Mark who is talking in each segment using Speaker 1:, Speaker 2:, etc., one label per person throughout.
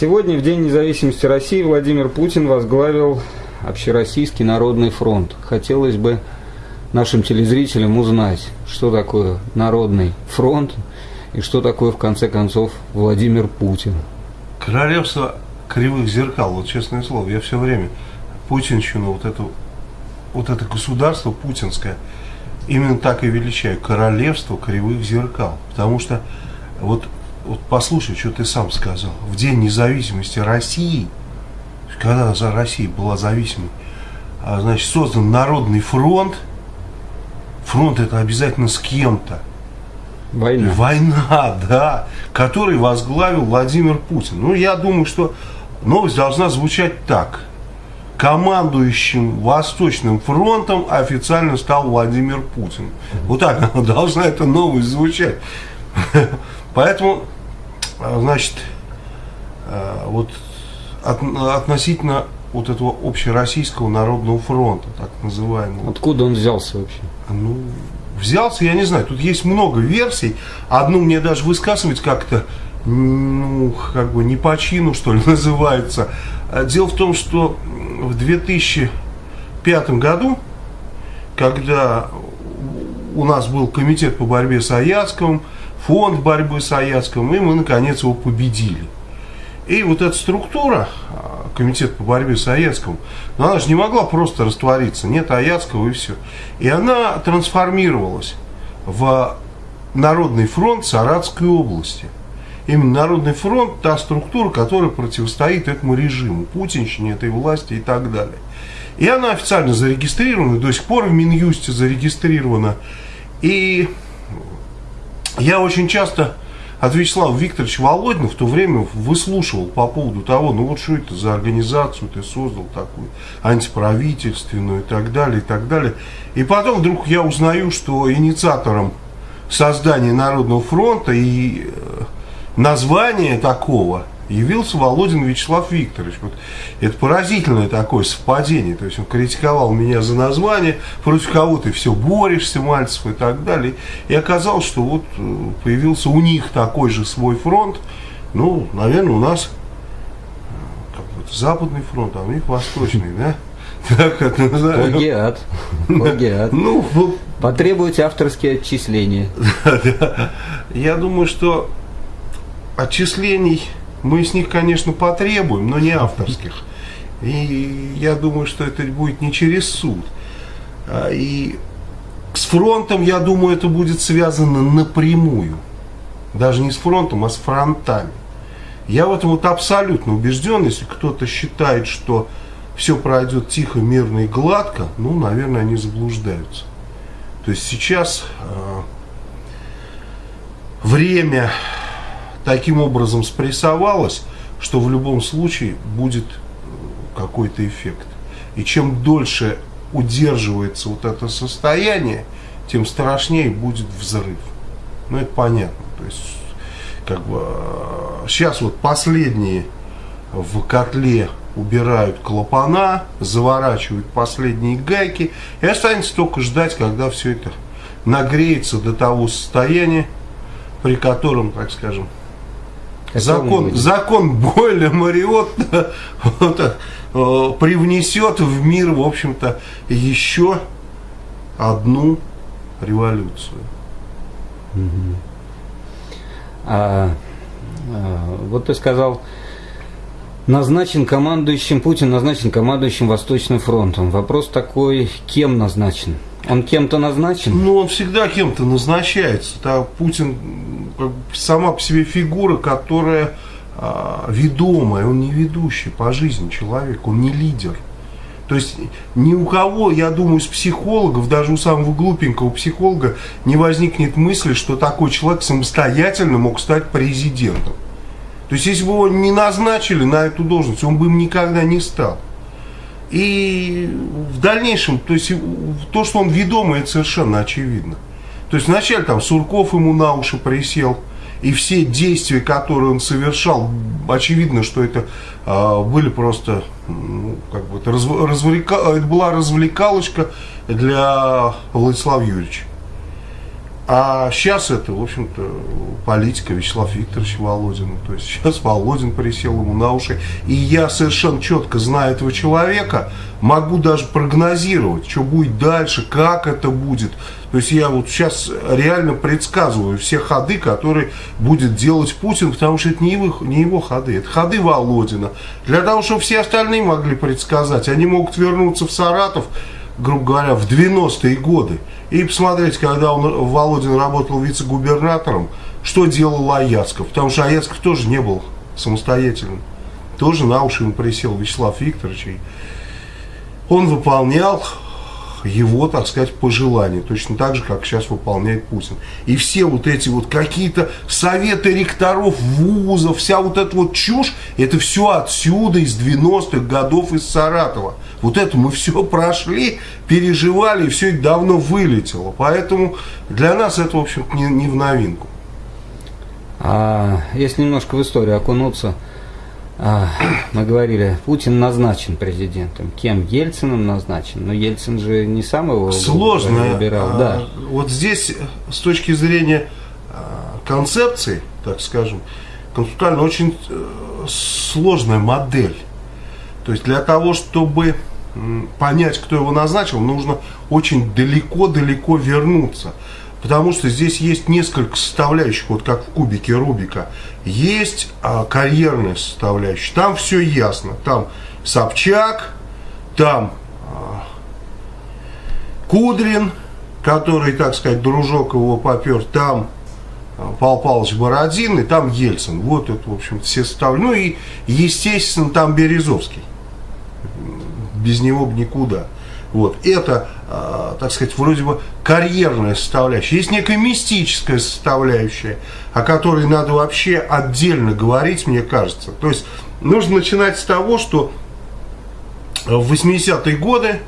Speaker 1: Сегодня, в День независимости России, Владимир Путин возглавил Общероссийский народный фронт. Хотелось бы нашим телезрителям узнать, что такое Народный фронт и что такое, в конце концов, Владимир Путин.
Speaker 2: Королевство кривых зеркал, вот честное слово, я все время путинщину, вот это, вот это государство путинское, именно так и величаю, королевство кривых зеркал. Потому что, вот, вот послушай, что ты сам сказал, в День независимости России, когда за Россия была зависимой, а, значит, создан Народный фронт, фронт это обязательно с кем-то.
Speaker 1: Война.
Speaker 2: Война, да, который возглавил Владимир Путин. Ну, я думаю, что новость должна звучать так. Командующим Восточным фронтом официально стал Владимир Путин. Вот так должна эта новость звучать. Поэтому, значит, э, вот относительно вот этого общероссийского народного фронта, так называемого.
Speaker 1: Откуда он взялся вообще?
Speaker 2: Ну, взялся, я не знаю, тут есть много версий. Одну мне даже высказывать как-то, ну, как бы не по чину, что ли, называется. А дело в том, что в 2005 году, когда у нас был комитет по борьбе с Аяцковым, фонд борьбы с Аяцковым, и мы, наконец, его победили. И вот эта структура, комитет по борьбе с Аяцковым, но она же не могла просто раствориться, нет Аяцкого и все. И она трансформировалась в Народный фронт Саратской области. Именно Народный фронт – та структура, которая противостоит этому режиму, путинщине, этой власти и так далее. И она официально зарегистрирована, до сих пор в Минюсте зарегистрирована. И я очень часто от Вячеслава Викторовича Володина в то время выслушивал по поводу того, ну вот что это за организацию ты создал такую, антиправительственную и так далее, и так далее. И потом вдруг я узнаю, что инициатором создания Народного фронта и э, название такого – явился Володин Вячеслав Викторович. Вот это поразительное такое совпадение. То есть он критиковал меня за название, против кого ты все борешься, Мальцев и так далее. И оказалось, что вот э, появился у них такой же свой фронт. Ну, наверное, у нас э, как бы, западный фронт, а у них восточный, да?
Speaker 1: Так это называем. Плагиат. Плагиат. Ну, Потребуйте авторские отчисления.
Speaker 2: Я думаю, что отчислений мы с них, конечно, потребуем, но не авторских. И я думаю, что это будет не через суд. А, и с фронтом, я думаю, это будет связано напрямую. Даже не с фронтом, а с фронтами. Я в этом вот абсолютно убежден. Если кто-то считает, что все пройдет тихо, мирно и гладко, ну, наверное, они заблуждаются. То есть сейчас э, время таким образом спрессовалась, что в любом случае будет э, какой-то эффект. И чем дольше удерживается вот это состояние, тем страшнее будет взрыв. Ну, это понятно. То есть, как бы, сейчас э, вот последние в котле убирают клапана, заворачивают последние гайки, и останется только ждать, когда все это нагреется до того состояния, при котором, так скажем, закон, закон Бойля Мариотта вот, э, привнесет в мир, в общем-то, еще одну революцию.
Speaker 1: А, а, вот ты сказал, назначен командующим, Путин назначен командующим Восточным фронтом. Вопрос такой, кем назначен? Он кем-то назначен?
Speaker 2: Ну, он всегда кем-то назначается. Да, Путин как, сама по себе фигура, которая а, ведомая, он не ведущий по жизни человек, он не лидер. То есть ни у кого, я думаю, из психологов, даже у самого глупенького психолога не возникнет мысли, что такой человек самостоятельно мог стать президентом. То есть если бы его не назначили на эту должность, он бы им никогда не стал. И в дальнейшем, то есть то, что он ведомый, это совершенно очевидно. То есть вначале там Сурков ему на уши присел, и все действия, которые он совершал, очевидно, что это э, были просто, ну, как бы, это, развлека, это была развлекалочка для Владислава Юрьевича. А сейчас это, в общем-то, политика Вячеслава Викторовича Володина. То есть сейчас Володин присел ему на уши. И я совершенно четко знаю этого человека, могу даже прогнозировать, что будет дальше, как это будет. То есть я вот сейчас реально предсказываю все ходы, которые будет делать Путин, потому что это не его, не его ходы, это ходы Володина. Для того, чтобы все остальные могли предсказать, они могут вернуться в Саратов, грубо говоря, в 90-е годы и посмотреть, когда он, Володин работал вице-губернатором, что делал Аяцков. Потому что Аяцков тоже не был самостоятельным. Тоже на уши ему присел Вячеслав Викторович. Он выполнял его, так сказать, пожелания. Точно так же, как сейчас выполняет Путин. И все вот эти вот какие-то советы ректоров вузов, вся вот эта вот чушь, это все отсюда, из 90-х годов, из Саратова. Вот это мы все прошли, переживали, и все это давно вылетело. Поэтому для нас это, в общем не, не в новинку.
Speaker 1: А если немножко в историю окунуться, мы говорили, Путин назначен президентом. Кем? Ельциным назначен. Но Ельцин же не сам его
Speaker 2: Сложно.
Speaker 1: выбирал.
Speaker 2: А,
Speaker 1: да.
Speaker 2: Вот здесь, с точки зрения а, концепции, так скажем, концептуально очень э, сложная модель. То есть для того, чтобы понять, кто его назначил, нужно очень далеко-далеко вернуться. Потому что здесь есть несколько составляющих, вот как в кубике Рубика. Есть а, карьерная составляющая, там все ясно. Там Собчак, там а, Кудрин, который, так сказать, дружок его попер, там а, Павел Павлович Бородин и там Ельцин. Вот это, в общем, все составляющие. Ну и, естественно, там Березовский без него бы никуда. Вот. Это, э, так сказать, вроде бы карьерная составляющая. Есть некая мистическая составляющая, о которой надо вообще отдельно говорить, мне кажется. То есть нужно начинать с того, что в 80-е годы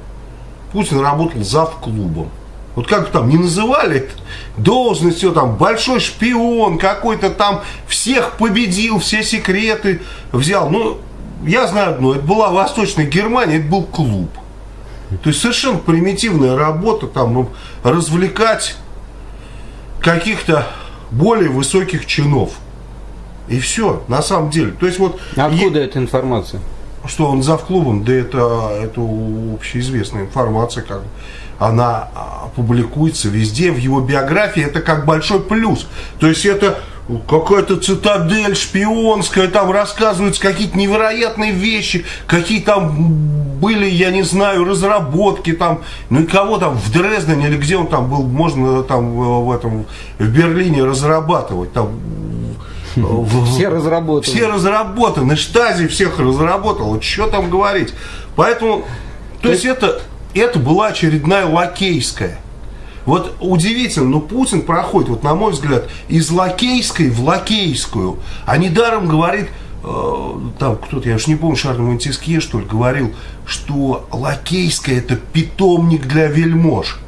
Speaker 2: Путин работал зав клубом. Вот как там не называли должность, все там, большой шпион какой-то там, всех победил, все секреты взял. Ну, я знаю одно, это была Восточная Германия, это был клуб. То есть совершенно примитивная работа, там, развлекать каких-то более высоких чинов. И все, на самом деле. То есть вот...
Speaker 1: Откуда и... эта информация?
Speaker 2: Что он зав клубом, да это, это общеизвестная информация, как она а, публикуется везде, в его биографии, это как большой плюс. То есть это какая-то цитадель шпионская, там рассказываются какие-то невероятные вещи, какие там были, я не знаю, разработки там, ну и кого там в Дрездене или где он там был, можно там в этом, в Берлине разрабатывать, там
Speaker 1: все разработаны.
Speaker 2: Все разработаны. Штази всех разработал. Что там говорить? Поэтому, то, то есть это, это была очередная лакейская вот удивительно, но Путин проходит, вот на мой взгляд, из лакейской в лакейскую. А недаром говорит, э, там кто-то, я уж не помню, Шарль Монтискье, что ли, говорил, что лакейская это питомник для вельмож.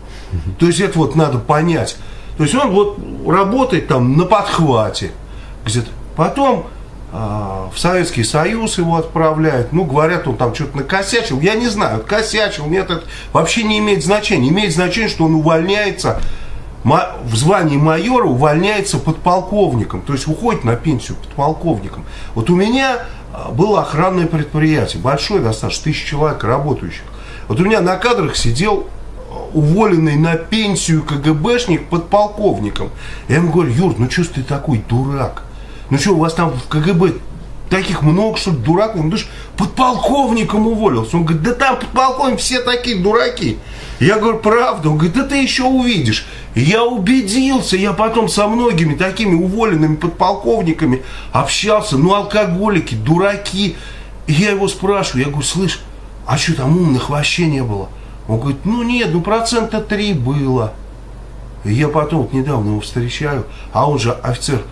Speaker 2: То есть это вот надо понять. То есть он вот работает там на подхвате где-то. Потом в Советский Союз его отправляют. Ну, говорят, он там что-то накосячил. Я не знаю, косячил, нет, это вообще не имеет значения. Имеет значение, что он увольняется в звании майора, увольняется подполковником. То есть уходит на пенсию подполковником. Вот у меня а, было охранное предприятие, большое достаточно, тысяч человек работающих. Вот у меня на кадрах сидел а, уволенный на пенсию КГБшник подполковником. Я ему говорю, Юр, ну что ты такой дурак? Ну что, у вас там в КГБ таких много, что дураков? Ну ты подполковником уволился. Он говорит, да там подполковник все такие дураки. Я говорю, правда? Он говорит, да ты еще увидишь. Я убедился, я потом со многими такими уволенными подполковниками общался. Ну, алкоголики, дураки. И я его спрашиваю, я говорю, слышь, а что там умных вообще не было? Он говорит, ну нет, ну процента три было. И я потом вот недавно его встречаю, а он же офицер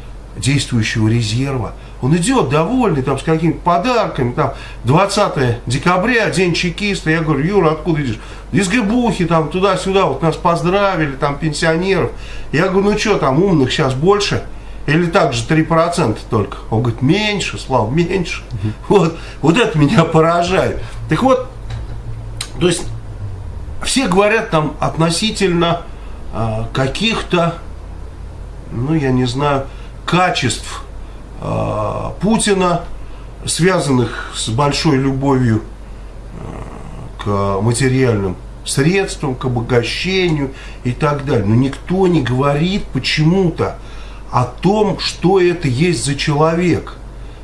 Speaker 2: действующего резерва. Он идет довольный, там, с какими-то подарками, там, 20 декабря, день чекиста. Я говорю, Юра, откуда идешь? Из Гебухи, там, туда-сюда, вот нас поздравили, там, пенсионеров. Я говорю, ну что, там, умных сейчас больше? Или так же 3% только? Он говорит, меньше, Слава, меньше. Вот, вот это меня поражает. Так вот, то есть, все говорят там относительно а, каких-то ну, я не знаю, качеств э, Путина, связанных с большой любовью э, к материальным средствам, к обогащению и так далее. Но никто не говорит почему-то о том, что это есть за человек.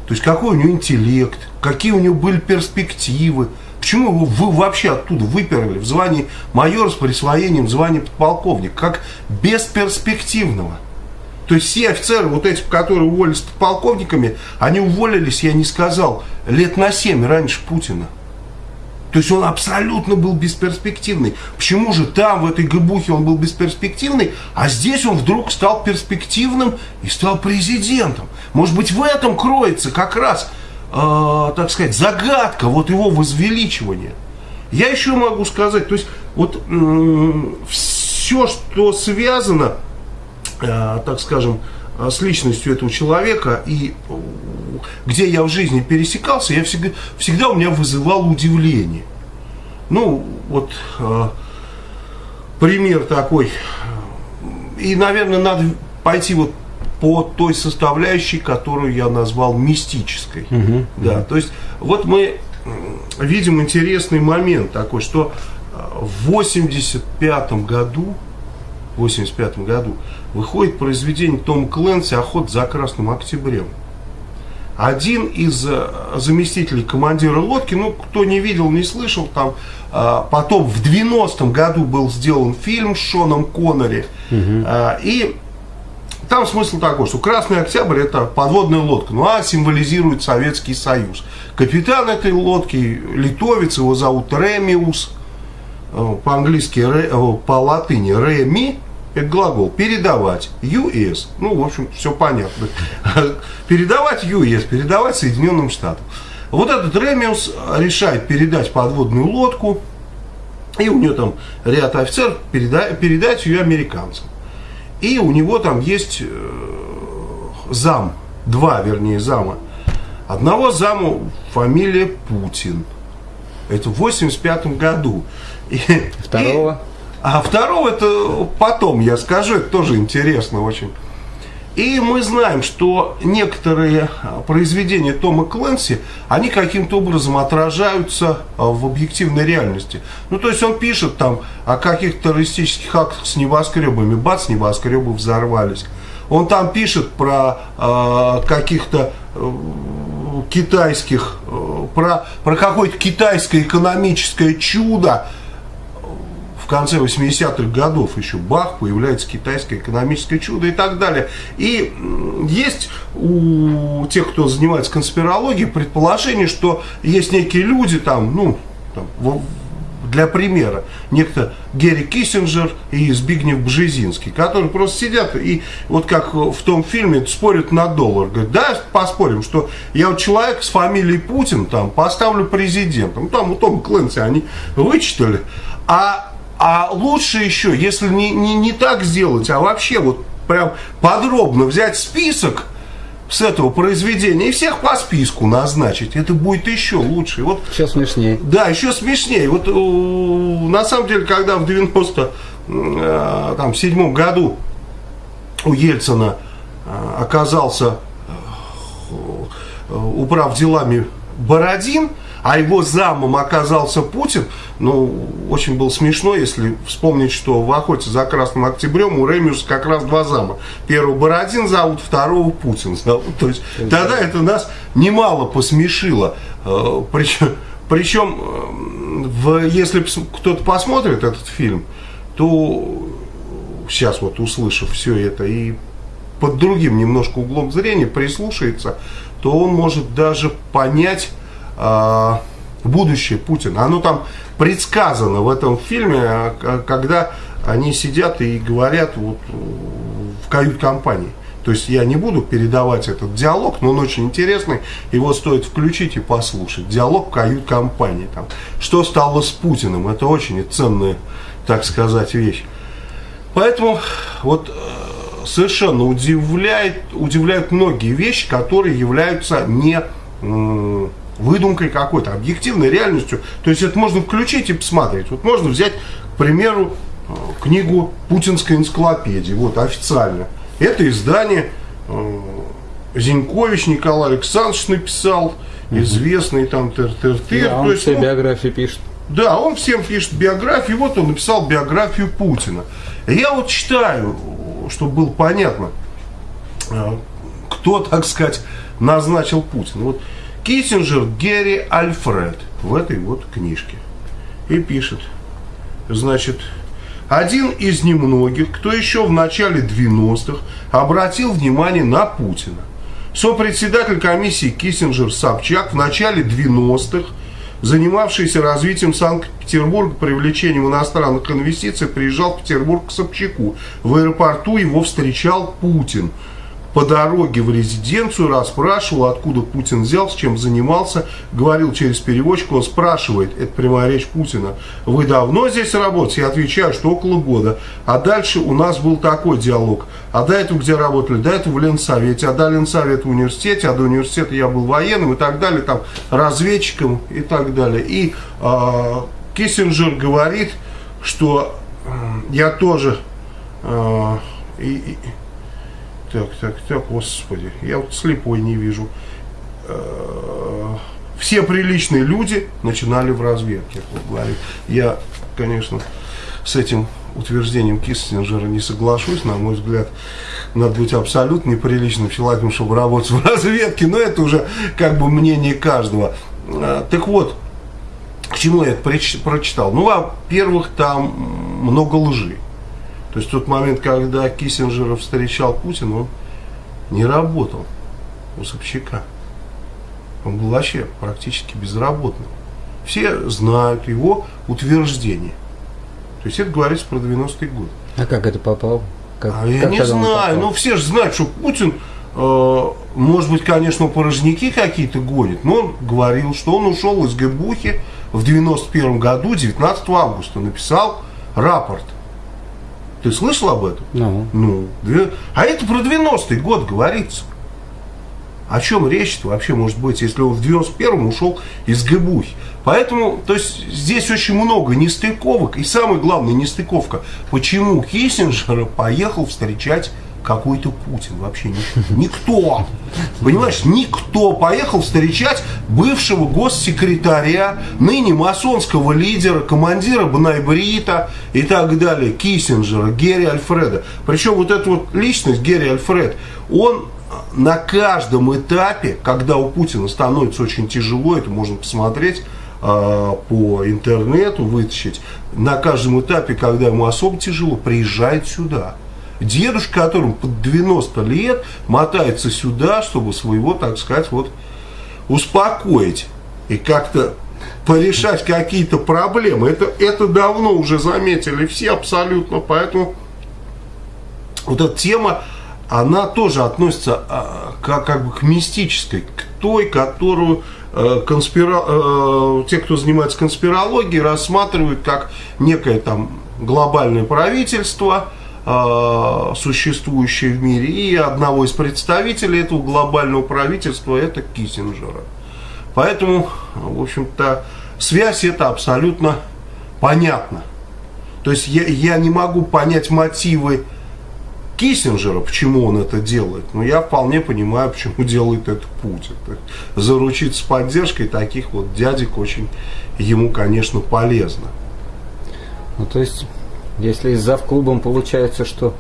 Speaker 2: То есть какой у него интеллект, какие у него были перспективы, почему его вы вообще оттуда выперли в звании майора с присвоением звания подполковника, как бесперспективного. То есть все офицеры, вот эти, которые уволились подполковниками, они уволились, я не сказал, лет на 7 раньше Путина. То есть он абсолютно был бесперспективный. Почему же там, в этой гыбухе, он был бесперспективный, а здесь он вдруг стал перспективным и стал президентом? Может быть, в этом кроется как раз, э, так сказать, загадка вот его возвеличивания. Я еще могу сказать, то есть вот э, все, что связано так скажем, э, с личностью этого человека и э, где я в жизни пересекался, я всегда, всегда у меня вызывал удивление. Ну, вот э, пример такой. И, наверное, надо пойти вот по той составляющей, которую я назвал мистической. Угу, да, угу. то есть вот мы видим интересный момент такой, что в 85 году, в 85 году выходит произведение Тома Кленси «Охот за Красным Октябрем». Один из э, заместителей командира лодки, ну, кто не видел, не слышал, там э, потом в 90-м году был сделан фильм с Шоном Коннери. Угу. И там смысл такой, что Красный Октябрь это подводная лодка, ну а символизирует Советский Союз. Капитан этой лодки, литовец, его зовут Ремиус, по-английски, по латыни Реми, это глагол. Передавать. US. Ну, в общем, все понятно. Передавать US, передавать Соединенным Штатам. Вот этот Ремиус решает передать подводную лодку, и у него там ряд офицеров передать, передать ее американцам. И у него там есть э, зам, два, вернее, зама. Одного заму фамилия Путин. Это в 85 году.
Speaker 1: И, Второго?
Speaker 2: А второго это потом я скажу, это тоже интересно очень. И мы знаем, что некоторые а, произведения Тома Кленси, они каким-то образом отражаются а, в объективной реальности. Ну, то есть он пишет там о каких-то террористических актах с небоскребами, бац, небоскребы взорвались. Он там пишет про э, каких-то э, китайских, э, про, про какое-то китайское экономическое чудо, в конце 80-х годов еще бах, появляется китайское экономическое чудо и так далее. И есть у тех, кто занимается конспирологией, предположение, что есть некие люди там, ну, там, для примера, некто Герри Киссинджер и Збигнев Бжезинский, которые просто сидят и вот как в том фильме спорят на доллар. Говорят, да, поспорим, что я вот человек с фамилией Путин там поставлю президентом. Там у Тома Клэнси они вычитали. А а лучше еще, если не, не, не так сделать, а вообще вот прям подробно взять список с этого произведения и всех по списку назначить. Это будет еще лучше. Вот,
Speaker 1: еще смешнее.
Speaker 2: Да, еще смешнее. Вот на самом деле, когда в 97 э, году у Ельцина э, оказался э, управ делами Бородин, а его замом оказался Путин, ну, очень было смешно, если вспомнить, что в охоте за Красным Октябрем у Ремиуса как раз два зама. Первого Бородин зовут, второго Путин зовут. То есть тогда это нас немало посмешило. Причем, э, причем э, в, если кто-то посмотрит этот фильм, то сейчас вот услышав все это и под другим немножко углом зрения прислушается, то он может даже понять будущее Путина. Оно там предсказано в этом фильме, а, когда они сидят и говорят вот в кают-компании. То есть я не буду передавать этот диалог, но он очень интересный. Его стоит включить и послушать. Диалог кают-компании. Там, что стало с Путиным? Это очень ценная, так сказать, вещь. Поэтому вот э, совершенно удивляет, удивляют многие вещи, которые являются не выдумкой какой-то, объективной реальностью. То есть это можно включить и посмотреть. Вот можно взять, к примеру, э, книгу Путинской энциклопедии, вот официально. Это издание э, Зинькович Николай Александрович написал, известный там тыр-тыр-тыр.
Speaker 1: Да, он есть, все ну, биографии пишет.
Speaker 2: Да, он всем пишет биографии. Вот он написал биографию Путина. Я вот читаю, чтобы было понятно, э, кто, так сказать, назначил Путина. Вот Киссинджер Герри Альфред в этой вот книжке. И пишет, значит, один из немногих, кто еще в начале 90-х обратил внимание на Путина. Сопредседатель комиссии Киссинджер Собчак в начале 90-х занимавшийся развитием Санкт-Петербурга, привлечением иностранных инвестиций, приезжал в Петербург к Собчаку. В аэропорту его встречал Путин по дороге в резиденцию расспрашивал, откуда Путин взял, с чем занимался, говорил через переводчика, он спрашивает, это прямая речь Путина, вы давно здесь работаете? Я отвечаю, что около года. А дальше у нас был такой диалог. А до этого где работали? До этого в Ленсовете, а до Ленсовета в университете, а до университета я был военным и так далее, там, разведчиком и так далее. И э, Киссинджер говорит, что э, я тоже... Э, и, так, так, так, господи, я вот слепой не вижу. Э, все приличные люди начинали в разведке, вот говорит. Я, конечно, с этим утверждением Киссинджера не соглашусь, на мой взгляд, надо быть абсолютно неприличным человеком, чтобы работать в разведке, но это уже как бы мнение каждого. Э, так вот, к чему я это прочитал? Ну, во-первых, там много лжи. То есть тот момент, когда Киссинджера встречал Путин, он не работал у Собчака. Он был вообще практически безработным. Все знают его утверждение. То есть это говорится про 90-й год.
Speaker 1: А как это попал? Как,
Speaker 2: а я не знаю. Ну все же знают, что Путин, э, может быть, конечно, порожники какие-то гонит, но он говорил, что он ушел из ГБУХи в 91 году, 19 августа, написал рапорт ты слышал об этом?
Speaker 1: Ну.
Speaker 2: ну а это про 90-й год говорится. О чем речь-то вообще может быть, если он в 91-м ушел из ГБУХи? Поэтому, то есть, здесь очень много нестыковок. И самое главное, нестыковка. Почему Киссинджера поехал встречать какой-то Путин вообще никто. Понимаешь, никто поехал встречать бывшего госсекретаря, ныне масонского лидера, командира Бнайбрита и так далее, Киссинджера, Герри Альфреда. Причем вот эта вот личность, Герри Альфред, он на каждом этапе, когда у Путина становится очень тяжело, это можно посмотреть, а, по интернету вытащить, на каждом этапе, когда ему особо тяжело, приезжает сюда. Дедушка, которому под 90 лет, мотается сюда, чтобы своего, так сказать, вот успокоить и как-то порешать какие-то проблемы. Это, это давно уже заметили все абсолютно, поэтому вот эта тема, она тоже относится как, как бы к мистической, к той, которую э, конспира... э, те, кто занимается конспирологией, рассматривают как некое там глобальное правительство, э, существующее в мире, и одного из представителей этого глобального правительства, это Киссинджера. Поэтому, в общем-то, связь это абсолютно понятна. То есть я, я не могу понять мотивы Киссинджера, почему он это делает, но я вполне понимаю, почему делает это Путин. Заручиться поддержкой таких вот дядек очень ему, конечно, полезно.
Speaker 1: Ну, то есть если за клубом получается, что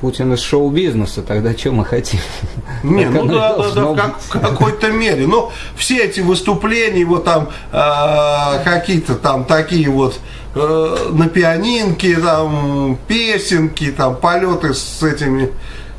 Speaker 1: Путин из шоу-бизнеса, тогда что мы хотим?
Speaker 2: Не, ну да, да, да, как, в какой-то мере. Но все эти выступления, вот там э, какие-то там такие вот э, на пианинке, там песенки, там полеты с этими,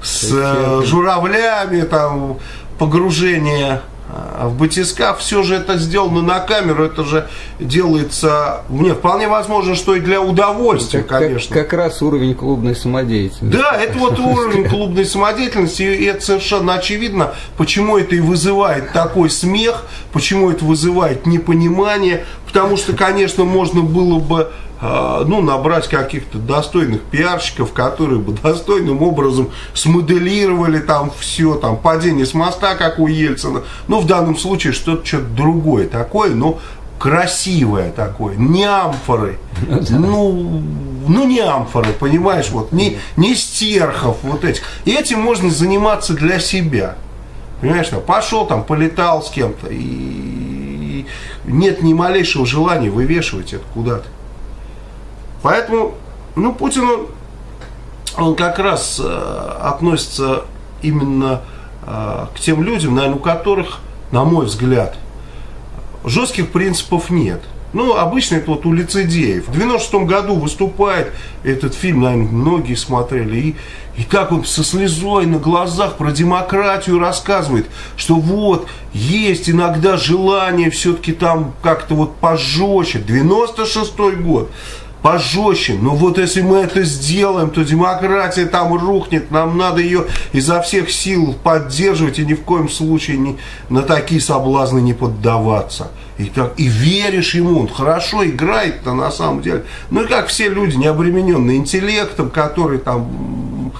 Speaker 2: с э, журавлями, там погружение а в батискаф все же это сделано на камеру, это же делается, мне вполне возможно, что и для удовольствия, как, конечно.
Speaker 1: Как, как раз уровень клубной самодеятельности.
Speaker 2: Да, это вот уровень клубной самодеятельности, и это совершенно очевидно, почему это и вызывает такой смех, почему это вызывает непонимание, потому что, конечно, можно было бы ну, набрать каких-то достойных пиарщиков, которые бы достойным образом смоделировали там все, там, падение с моста, как у Ельцина. Ну, в данном случае что-то что другое такое, но красивое такое, не амфоры. Ну, ну не амфоры, понимаешь, вот, не, не стерхов вот этих. И этим можно заниматься для себя. Понимаешь, там, пошел там, полетал с кем-то, и нет ни малейшего желания вывешивать это куда-то. Поэтому, ну, Путин, он, он как раз э, относится именно э, к тем людям, наверное, у которых, на мой взгляд, жестких принципов нет. Ну, обычно это вот у лицедеев. В 96 году выступает этот фильм, наверное, многие смотрели. И, и как он со слезой на глазах про демократию рассказывает, что вот, есть иногда желание все-таки там как-то вот пожестче. 96 год пожестче. Но вот если мы это сделаем, то демократия там рухнет. Нам надо ее изо всех сил поддерживать и ни в коем случае не, на такие соблазны не поддаваться. И, так, и веришь ему, он хорошо играет-то на самом деле. Ну и как все люди, не обремененные интеллектом, которые там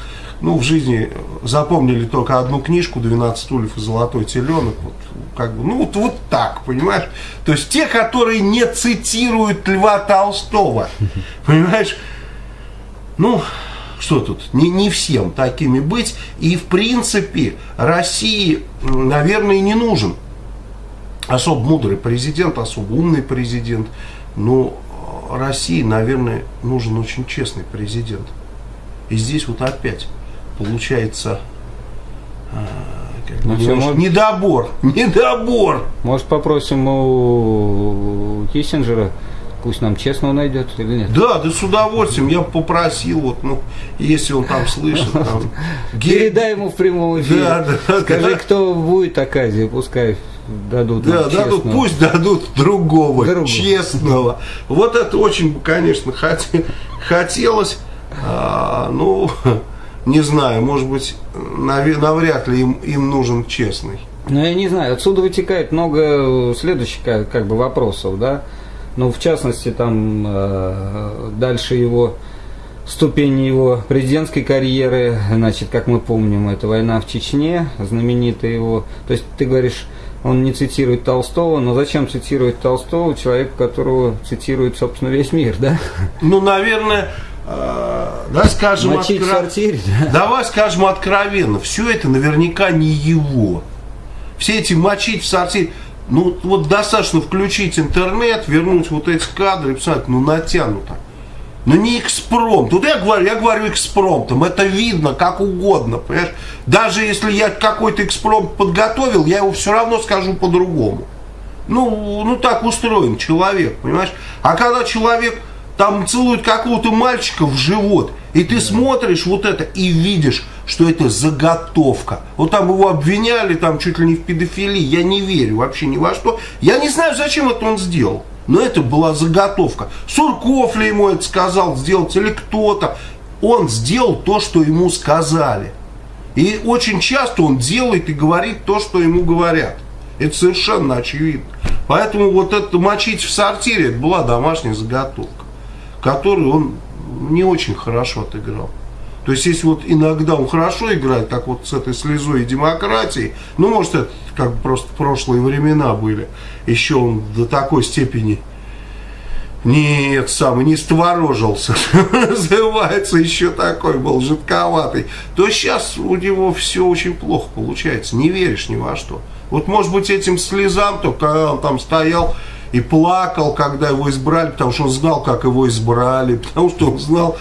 Speaker 2: ну, в жизни запомнили только одну книжку «12 стульев и золотой теленок». Вот, как бы, ну, вот, вот так, понимаешь? То есть те, которые не цитируют Льва Толстого, понимаешь? Ну, что тут, не, не всем такими быть. И, в принципе, России, наверное, не нужен особо мудрый президент, особо умный президент. Но России, наверное, нужен очень честный президент. И здесь вот опять получается а, ну, все, может... недобор, недобор.
Speaker 1: Может попросим у Киссинджера, пусть нам честно найдет или нет?
Speaker 2: Да, да с удовольствием, я попросил, вот, ну, если он там слышит. Там,
Speaker 1: Передай ему в прямом эфире. Да, да, Скажи, да. кто будет оказия, пускай дадут.
Speaker 2: Да, дадут, пусть дадут другого, другого, честного. Вот это очень, конечно, хотелось. А, ну, не знаю, может быть, навряд ли им, им нужен честный.
Speaker 1: Ну, я не знаю, отсюда вытекает много следующих как, как бы вопросов, да. Ну, в частности, там э, дальше его ступени его президентской карьеры, значит, как мы помним, это война в Чечне, знаменитая его. То есть ты говоришь, он не цитирует Толстого, но зачем цитировать Толстого, человека, которого цитирует, собственно, весь мир, да?
Speaker 2: Ну, наверное, э, да, скажем,
Speaker 1: откро... сортире,
Speaker 2: да? давай скажем откровенно, все это наверняка не его. Все эти мочить в сортире, ну вот достаточно включить интернет, вернуть вот эти кадры и ну натянуто. Но ну, не экспромт. Вот я говорю, я говорю экспромтом. Это видно как угодно. Понимаешь? Даже если я какой-то экспромт подготовил, я его все равно скажу по-другому. Ну, ну так устроен человек, понимаешь? А когда человек там целует какого-то мальчика в живот, и ты смотришь вот это и видишь, что это заготовка. Вот там его обвиняли, там чуть ли не в педофилии. Я не верю вообще ни во что. Я не знаю, зачем это он сделал. Но это была заготовка. Сурков ли ему это сказал сделать или кто-то. Он сделал то, что ему сказали. И очень часто он делает и говорит то, что ему говорят. Это совершенно очевидно. Поэтому вот это мочить в сортире, это была домашняя заготовка, которую он не очень хорошо отыграл. То есть, если вот иногда он хорошо играет, как вот с этой слезой и демократией, ну, может, это как бы просто прошлые времена были, еще он до такой степени нет, сам не створожился, называется, еще такой был жидковатый, то сейчас у него все очень плохо получается, не веришь ни во что. Вот может быть этим слезам, то когда он там стоял и плакал, когда его избрали, потому что он знал, как его избрали, потому что он знал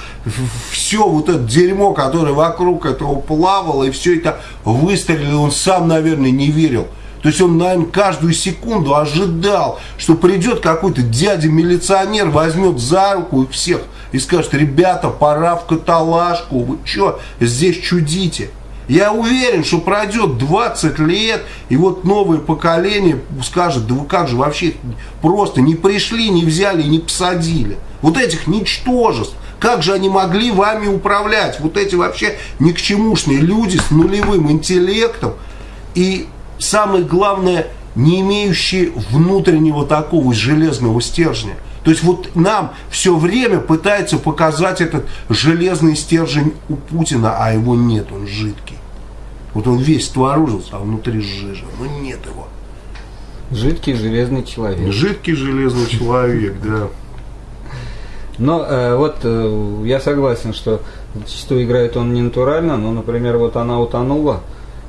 Speaker 2: все вот это дерьмо, которое вокруг этого плавало, и все это выстрелило, он сам, наверное, не верил. То есть он, наверное, каждую секунду ожидал, что придет какой-то дядя-милиционер, возьмет за руку их всех и скажет, ребята, пора в каталажку, вы что здесь чудите? Я уверен, что пройдет 20 лет, и вот новое поколение скажет, да вы как же вообще просто не пришли, не взяли, не посадили. Вот этих ничтожеств. Как же они могли вами управлять? Вот эти вообще никчемушные люди с нулевым интеллектом. И самое главное, не имеющие внутреннего такого железного стержня. То есть вот нам все время пытаются показать этот железный стержень у Путина, а его нет, он жидкий. Вот он весь творожился, а внутри жижа. Но нет его.
Speaker 1: Жидкий железный человек.
Speaker 2: Жидкий железный человек, да.
Speaker 1: Но э, вот э, я согласен, что зачастую играет он не натурально, но, например, вот она утонула,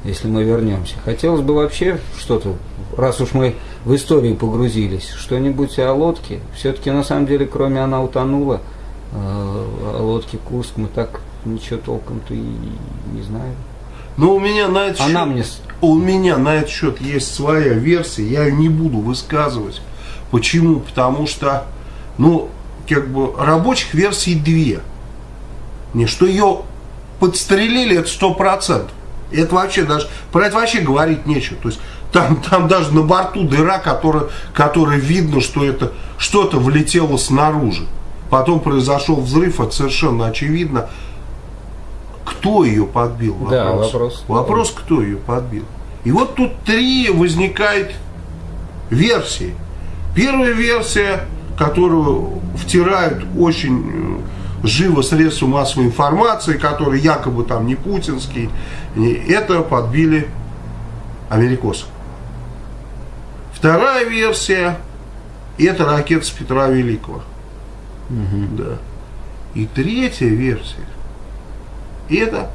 Speaker 1: если мы вернемся. Хотелось бы вообще что-то, раз уж мы в историю погрузились, что-нибудь о лодке. Все-таки на самом деле, кроме она утонула, э, о лодке Курск мы так ничего толком-то и не знаем.
Speaker 2: Но у меня на этот
Speaker 1: Она
Speaker 2: счет,
Speaker 1: мне
Speaker 2: у меня на этот счет есть своя версия, я ее не буду высказывать. Почему? Потому что, ну, как бы рабочих версий две. Не, что ее подстрелили, это сто процентов. Это вообще даже, про это вообще говорить нечего. То есть там, там даже на борту дыра, которая, которая видно, что это что-то влетело снаружи. Потом произошел взрыв, это совершенно очевидно. Кто ее подбил?
Speaker 1: Да, вопрос.
Speaker 2: Вопрос, кто ее подбил. И вот тут три возникает версии. Первая версия, которую втирают очень э, живо средства массовой информации, которые якобы там не путинские, это подбили америкосы. Вторая версия, это ракета с Петра Великого. Да. И третья версия, это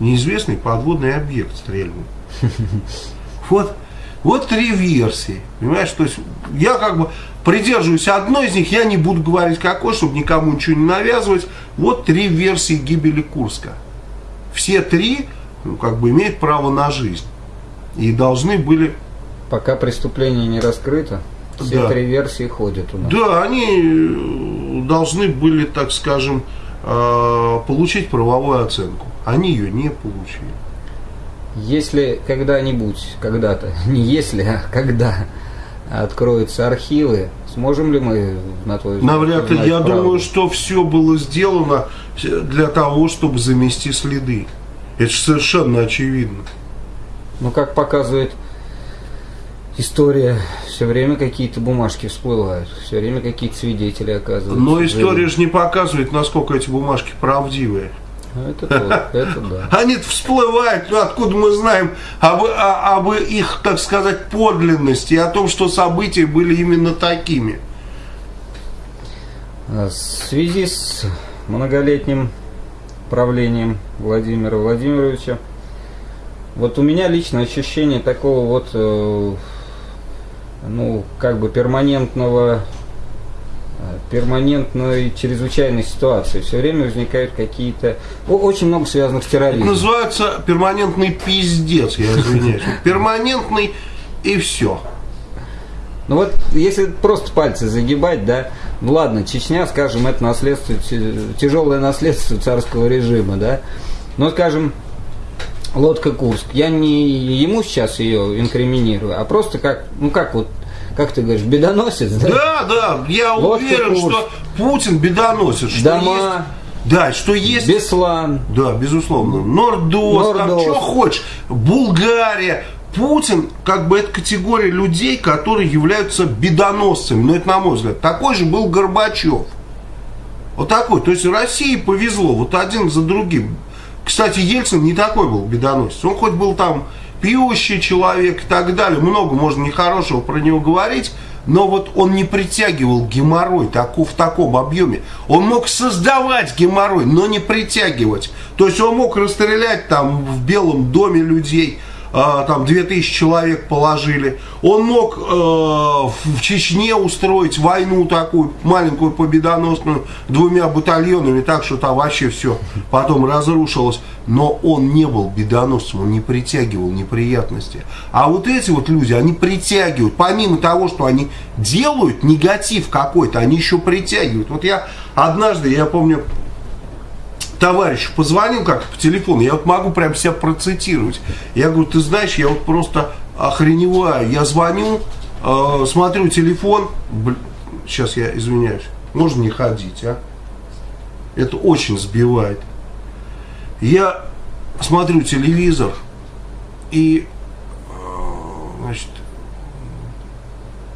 Speaker 2: неизвестный подводный объект стрельбы. Вот, вот три версии. Понимаешь, то есть я как бы придерживаюсь одной из них, я не буду говорить какой, чтобы никому ничего не навязывать. Вот три версии гибели Курска. Все три ну, как бы имеют право на жизнь. И должны были
Speaker 1: Пока преступление не раскрыто, все
Speaker 2: Да.
Speaker 1: три версии ходят у нас.
Speaker 2: Да, они э, должны были, так скажем, получить правовую оценку. Они ее не получили.
Speaker 1: Если когда-нибудь, когда-то, не если, а когда откроются архивы, сможем ли мы, на твой взгляд,
Speaker 2: Навряд ли. Я
Speaker 1: правду?
Speaker 2: думаю, что все было сделано для того, чтобы замести следы. Это же совершенно очевидно.
Speaker 1: Ну, как показывает история, все время какие-то бумажки всплывают, все время какие-то свидетели оказываются.
Speaker 2: Но история же не показывает, насколько эти бумажки правдивые.
Speaker 1: Ну, Это, то, это да.
Speaker 2: Они всплывают, ну откуда мы знаем об, об их, так сказать, подлинности, и о том, что события были именно такими.
Speaker 1: А В связи с многолетним правлением Владимира Владимировича, вот у меня лично ощущение такого вот, э, ну, как бы перманентного, э, перманентной чрезвычайной ситуации. Все время возникают какие-то, очень много связанных с
Speaker 2: Это
Speaker 1: терроризмом.
Speaker 2: называется перманентный пиздец, я извиняюсь. Перманентный и все.
Speaker 1: Ну вот, если просто пальцы загибать, да, ну ладно, Чечня, скажем, это наследство, тяжелое наследство царского режима, да, но, скажем, лодка Курск, я не ему сейчас ее инкриминирую, а просто как, ну как вот, как ты говоришь, бедоносец, да?
Speaker 2: Да, да, я
Speaker 1: Лодка
Speaker 2: уверен,
Speaker 1: Курск.
Speaker 2: что Путин бедоносит. Что
Speaker 1: Дома,
Speaker 2: есть- да, что есть
Speaker 1: Беслан,
Speaker 2: Да, безусловно. Нордос, там
Speaker 1: Нордос.
Speaker 2: что хочешь. Булгария. Путин, как бы, это категория людей, которые являются бедоносцами. Но это, на мой взгляд, такой же был Горбачев. Вот такой. То есть России повезло. Вот один за другим. Кстати, Ельцин не такой был бедоносец. Он хоть был там пьющий человек и так далее. Много можно нехорошего про него говорить. Но вот он не притягивал геморрой таку- в таком объеме. Он мог создавать геморрой, но не притягивать. То есть он мог расстрелять там в Белом доме людей, там 2000 человек положили. Он мог э, в Чечне устроить войну такую, маленькую победоносную, двумя батальонами, так что там вообще все потом разрушилось. Но он не был бедоносцем, он не притягивал неприятности. А вот эти вот люди, они притягивают, помимо того, что они делают негатив какой-то, они еще притягивают. Вот я однажды, я помню, товарищ позвонил как по телефону, я вот могу прям себя процитировать. Я говорю, ты знаешь, я вот просто охреневаю. Я звоню, э, смотрю телефон, Бл- сейчас я извиняюсь, можно не ходить, а? Это очень сбивает. Я смотрю телевизор и, э, значит,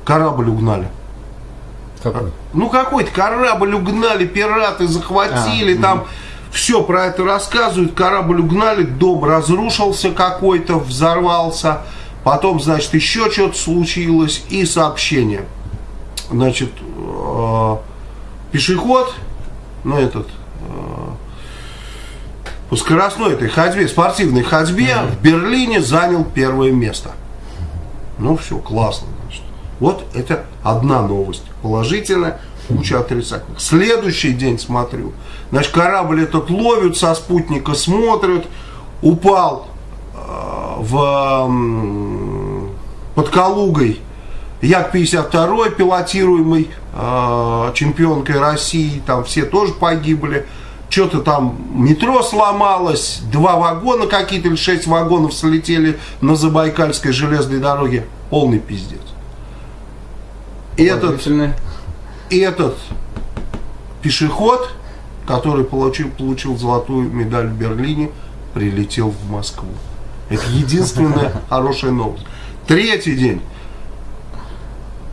Speaker 2: корабль угнали.
Speaker 1: какой?
Speaker 2: Ну какой-то корабль угнали, пираты захватили,
Speaker 1: А,
Speaker 2: там все про это рассказывают, корабль угнали, дом разрушился какой-то, взорвался, потом, значит, еще что-то случилось, и сообщение. Значит, э, пешеход, ну этот, э, по скоростной этой ходьбе, спортивной ходьбе mm-hmm. в Берлине занял первое место. Ну все, классно. Значит. Вот это одна новость положительная, куча отрицательных. Следующий день смотрю, значит, корабль этот ловят со спутника, смотрят, упал э, в, под Калугой Як-52 пилотируемый э, чемпионкой России, там все тоже погибли. Что-то там метро сломалось, два вагона какие-то или шесть вагонов слетели на Забайкальской железной дороге. Полный пиздец. Этот, этот пешеход, который получил, получил золотую медаль в Берлине, прилетел в Москву. Это единственная хорошая новость. Третий день.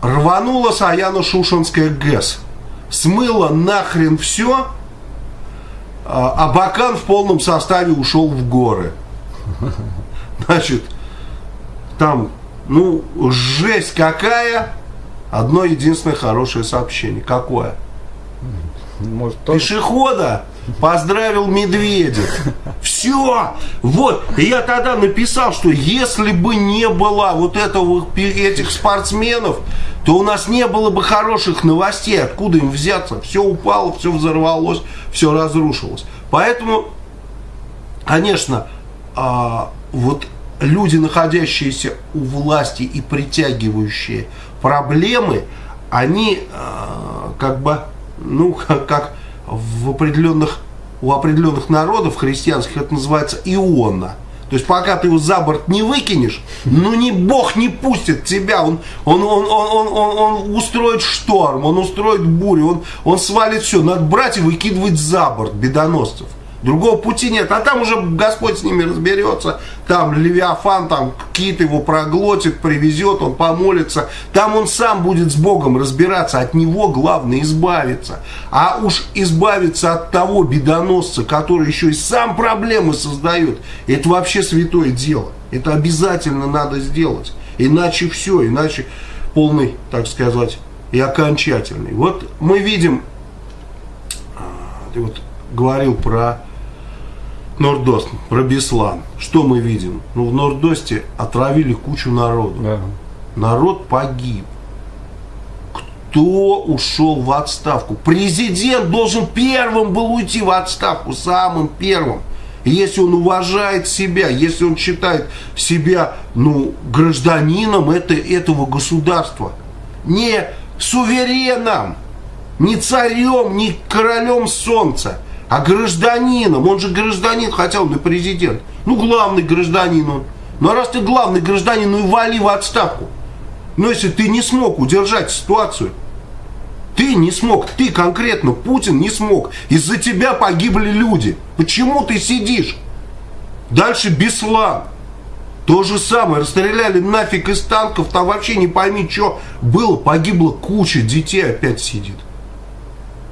Speaker 2: Рванула Саяно-Шушенская ГЭС. Смыла нахрен все, а, а Бакан в полном составе ушел в горы. Значит, там, ну, жесть какая. Одно единственное хорошее сообщение. Какое? Может, тоже... Пешехода поздравил Медведев. Все. Вот. И я тогда написал, что если бы не было вот этого, этих спортсменов, то у нас не было бы хороших новостей. Откуда им взяться? Все упало, все взорвалось, все разрушилось. Поэтому, конечно, а, вот люди, находящиеся у власти и притягивающие проблемы, они а, как бы, ну, как, как в определенных, у определенных народов христианских это называется иона. То есть пока ты его за борт не выкинешь, ну не Бог не пустит тебя, он, он, он, он, он, он устроит шторм, он устроит бурю, он, он свалит все. Надо брать и выкидывать за борт бедоносцев. Другого пути нет. А там уже Господь с ними разберется. Там Левиафан, там кит его проглотит, привезет, он помолится. Там он сам будет с Богом разбираться. От него главное избавиться. А уж избавиться от того бедоносца, который еще и сам проблемы создает, это вообще святое дело. Это обязательно надо сделать. Иначе все, иначе полный, так сказать, и окончательный. Вот мы видим, а, ты вот говорил про Нордост, про Беслан. Что мы видим? Ну, в Нордосте отравили кучу народу. Да. Народ погиб. Кто ушел в отставку? Президент должен первым был уйти в отставку, самым первым. Если он уважает себя, если он считает себя ну, гражданином это, этого государства, не сувереном, не царем, не королем солнца, а гражданином, он же гражданин, хотя он президент. Ну, главный гражданин он. Ну, а раз ты главный гражданин, ну и вали в отставку. Но если ты не смог удержать ситуацию, ты не смог, ты конкретно, Путин не смог. Из-за тебя погибли люди. Почему ты сидишь? Дальше Беслан. То же самое, расстреляли нафиг из танков, там вообще не пойми, что было. Погибла куча детей, опять сидит.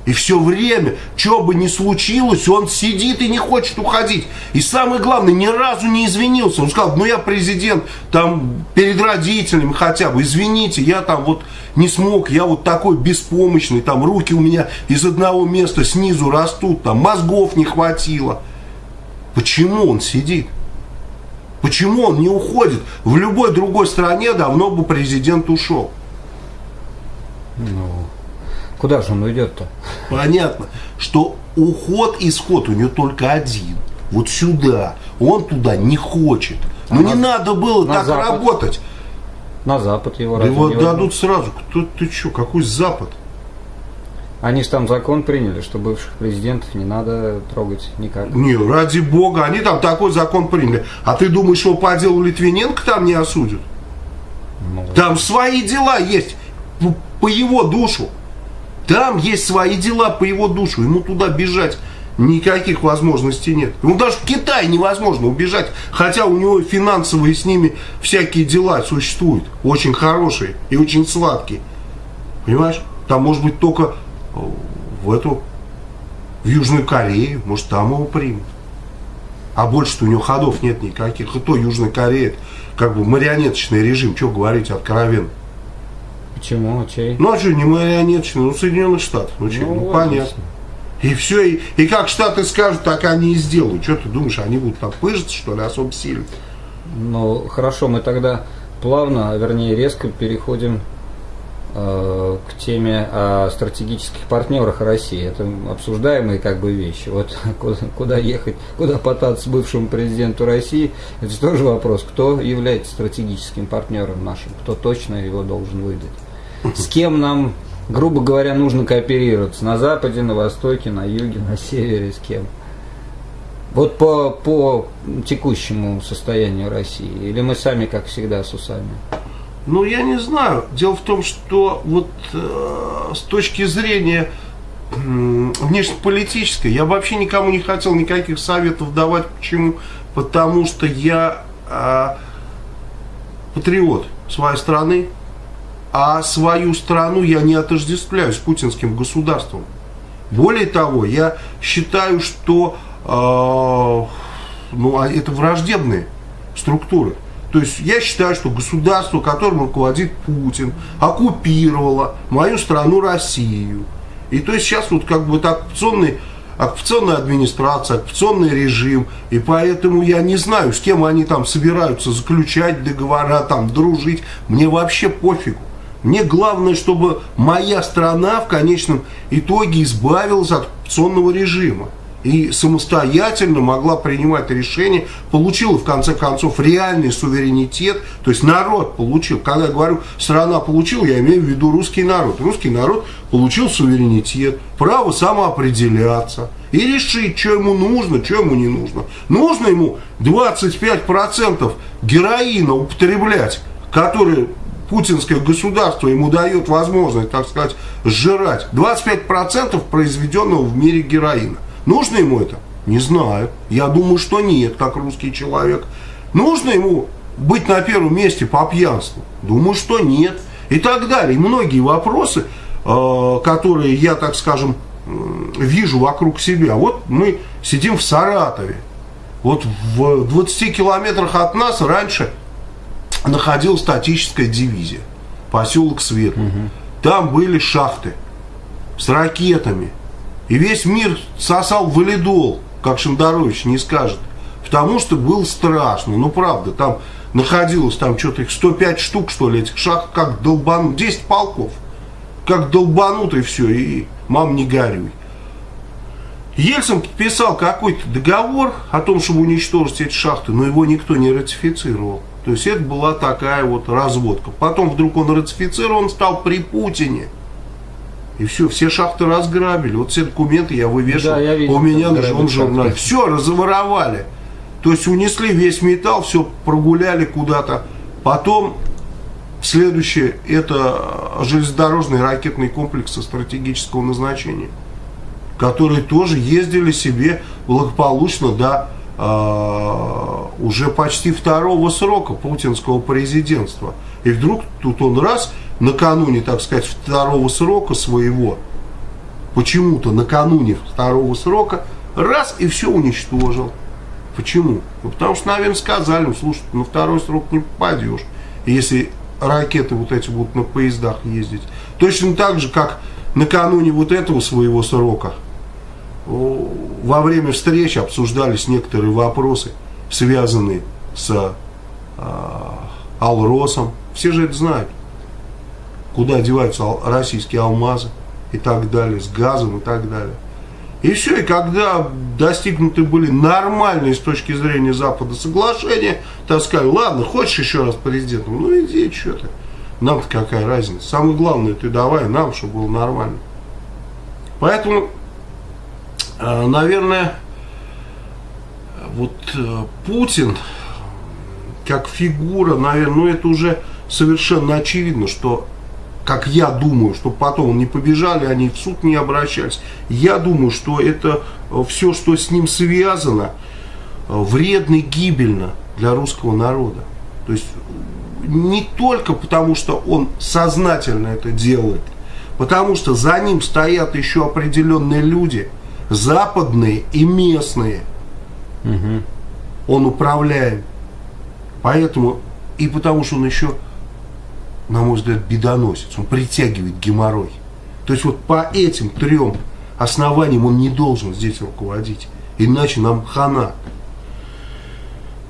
Speaker 2: И все время, что бы ни случилось, он сидит и не хочет уходить. И самое главное, ни разу не извинился. Он сказал, ну я президент, там, перед родителями хотя бы, извините, я там вот не смог, я вот такой беспомощный, там, руки у меня из одного места снизу растут, там, мозгов не хватило. Почему он сидит? Почему он не уходит? В любой другой стране давно бы президент ушел.
Speaker 1: Ну, Куда же он уйдет-то?
Speaker 2: Понятно, что уход, исход у него только один. Вот сюда. Он туда не хочет. А Но на, не надо было так запад. работать.
Speaker 1: На Запад его
Speaker 2: Его дадут сразу. Кто ты что? Какой Запад?
Speaker 1: Они же там закон приняли, что бывших президентов не надо трогать никак.
Speaker 2: Не, ради бога, они там такой закон приняли. А ты думаешь, что по делу Литвиненко там не осудят? Ну, там свои дела есть по его душу. Там есть свои дела по его душу. Ему туда бежать никаких возможностей нет. Ему даже в Китай невозможно убежать, хотя у него финансовые с ними всякие дела существуют. Очень хорошие и очень сладкие. Понимаешь? Там может быть только в эту, в Южную Корею, может там его примут. А больше-то у него ходов нет никаких. И то Южная Корея, как бы марионеточный режим, что говорить откровенно.
Speaker 1: Почему? Чей?
Speaker 2: Ну, а что, не марионеточный, ну, Соединенных Штатов. Ну, что, ну, ну понятно. И все, и, и как Штаты скажут, так они и сделают. Что ты думаешь, они будут там пыжиться, что ли, особо сильно?
Speaker 1: Ну, хорошо, мы тогда плавно, а вернее резко переходим э, к теме о стратегических партнерах России. Это обсуждаемые как бы вещи. Вот куда, куда ехать, куда потаться бывшему президенту России, это тоже вопрос, кто является стратегическим партнером нашим, кто точно его должен выдать. С кем нам, грубо говоря, нужно кооперироваться? На Западе, на Востоке, на Юге, на Севере, с кем? Вот по, по текущему состоянию России? Или мы сами, как всегда, с усами?
Speaker 2: Ну, я не знаю. Дело в том, что вот э, с точки зрения э, внешнеполитической, я вообще никому не хотел никаких советов давать. Почему? Потому что я э, патриот своей страны, а свою страну я не отождествляю с путинским государством. Более того, я считаю, что э, ну, а это враждебные структуры. То есть я считаю, что государство, которым руководит Путин, оккупировало мою страну Россию. И то есть сейчас вот как бы это оккупационный, оккупационная администрация, оккупационный режим. И поэтому я не знаю, с кем они там собираются заключать договора, там дружить. Мне вообще пофигу. Мне главное, чтобы моя страна в конечном итоге избавилась от оккупационного режима и самостоятельно могла принимать решения, получила в конце концов реальный суверенитет, то есть народ получил. Когда я говорю страна получила, я имею в виду русский народ. Русский народ получил суверенитет, право самоопределяться и решить, что ему нужно, что ему не нужно. Нужно ему 25% героина употреблять, который путинское государство ему дает возможность, так сказать, сжирать 25% произведенного в мире героина. Нужно ему это? Не знаю. Я думаю, что нет, как русский человек. Нужно ему быть на первом месте по пьянству? Думаю, что нет. И так далее. И многие вопросы, э, которые я, так скажем, вижу вокруг себя. Вот мы сидим в Саратове. Вот в 20 километрах от нас раньше находилась статическая дивизия. Поселок Светлый. Угу. Там были шахты с ракетами, и весь мир сосал валидол, как Шандарович не скажет. Потому что было страшно. Ну, правда, там находилось там что-то их 105 штук, что ли, этих шахт, как долбанут, 10 полков. Как долбанут и все, и мам не горюй. Ельцин подписал какой-то договор о том, чтобы уничтожить эти шахты, но его никто не ратифицировал. То есть это была такая вот разводка. Потом вдруг он ратифицировал, он стал при Путине – и все, все шахты разграбили. Вот все документы я вывешивал. Да, я видел, у меня на журнале. журнале. Все, разворовали. То есть унесли весь металл, все прогуляли куда-то. Потом следующее, это железнодорожные ракетные комплексы стратегического назначения, которые тоже ездили себе благополучно до уже почти второго срока путинского президентства. И вдруг тут он раз накануне, так сказать, второго срока своего, почему-то накануне второго срока, раз и все уничтожил. Почему? Ну, потому что, наверное, сказали, ну, слушай, на второй срок не попадешь, если ракеты вот эти будут на поездах ездить. Точно так же, как накануне вот этого своего срока, во время встречи обсуждались некоторые вопросы, связанные с э, Алросом. Все же это знают куда деваются российские алмазы и так далее, с газом и так далее. И все, и когда достигнуты были нормальные с точки зрения Запада соглашения, так сказали, ладно, хочешь еще раз президентом, ну иди, что ты, нам-то какая разница. Самое главное, ты давай нам, чтобы было нормально. Поэтому, наверное, вот э, Путин, как фигура, наверное, ну это уже совершенно очевидно, что как я думаю, чтобы потом не побежали, они в суд не обращались. Я думаю, что это э, все, что с ним связано, э, вредно и гибельно для русского народа. То есть не только потому, что он сознательно это делает, потому что за ним стоят еще определенные люди, западные и местные, угу. он управляем. Поэтому, и потому что он еще, на мой взгляд, бедоносец, он притягивает геморрой. То есть вот по этим трем основаниям он не должен здесь руководить. Иначе нам хана.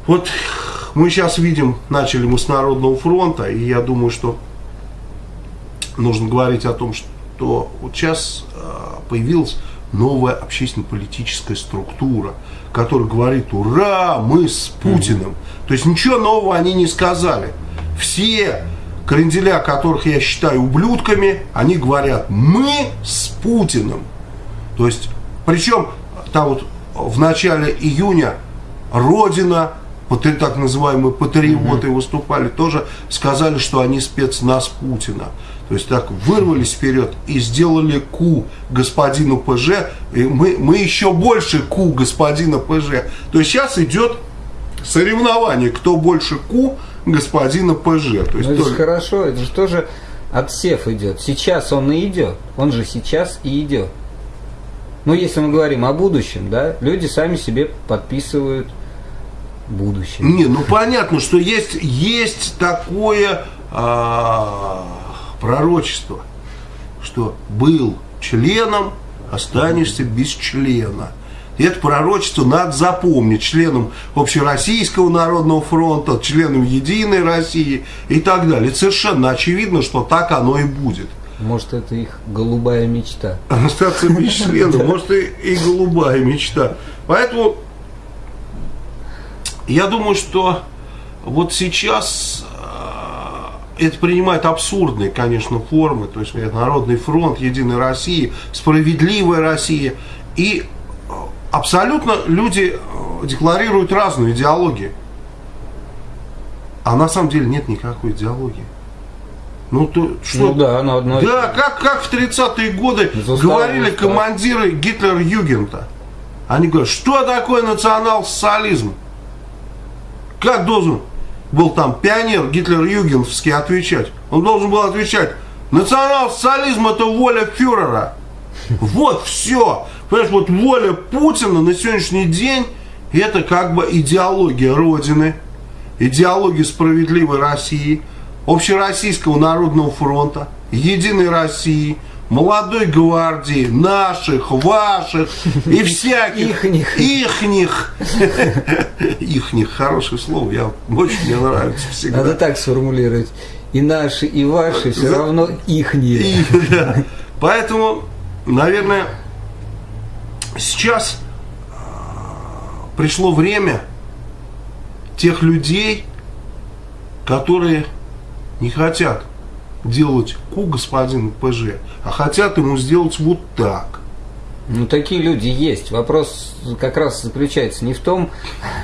Speaker 2: Вот мы сейчас видим, начали мы с Народного фронта, и я думаю, что нужно говорить о том, что вот сейчас а, появилась новая общественно-политическая структура, которая говорит, ура, мы с Путиным. То есть ничего нового они не сказали. Все кренделя, которых я считаю ублюдками, они говорят, мы с Путиным. То есть, причем там вот в начале июня Родина так называемые патриоты угу. выступали, тоже сказали, что они спецназ Путина. То есть так вырвались вперед и сделали ку господину ПЖ. И мы, мы еще больше ку господина ПЖ. То есть сейчас идет соревнование, кто больше ку господина ПЖ. То есть
Speaker 1: ну, это
Speaker 2: только...
Speaker 1: хорошо, это же тоже отсев идет. Сейчас он и идет. Он же сейчас и идет. Ну, если мы говорим о будущем, да, люди сами себе подписывают будущее.
Speaker 2: Не, ну понятно, что есть, есть такое а, пророчество, что был членом, останешься без члена. И это пророчество надо запомнить членом Общероссийского народного фронта, членом Единой России и так далее. Это совершенно очевидно, что так оно и будет.
Speaker 1: Может, это их голубая мечта.
Speaker 2: Остаться без члена, может, и, и голубая мечта. Поэтому я думаю, что вот сейчас это принимает абсурдные, конечно, формы. То есть Народный фронт, Единая Россия, Справедливая Россия. И э, абсолютно люди э, декларируют разную идеологию. А на самом деле нет никакой идеологии. Ну, то, что?
Speaker 1: Ну да, оно одно.
Speaker 2: Да, как, как в 30-е годы говорили командиры Гитлер-Югента. Они говорят, что такое национал-социализм? Как должен был там пионер Гитлер-Югеновский отвечать? Он должен был отвечать, национал-социализм это воля фюрера. Вот все. Понимаешь, вот воля Путина на сегодняшний день это как бы идеология Родины, идеология справедливой России, Общероссийского народного фронта, Единой России – молодой гвардии, наших, ваших и всяких.
Speaker 1: Ихних.
Speaker 2: Ихних. Ихних, хорошее слово, я, очень мне нравится всегда.
Speaker 1: Надо так сформулировать. И наши, и ваши все равно ихние. И,
Speaker 2: да. Поэтому, наверное, сейчас а, пришло время тех людей, которые не хотят делать ку господин ПЖ, а хотят ему сделать вот так.
Speaker 1: Ну, такие люди есть. Вопрос как раз заключается не в том...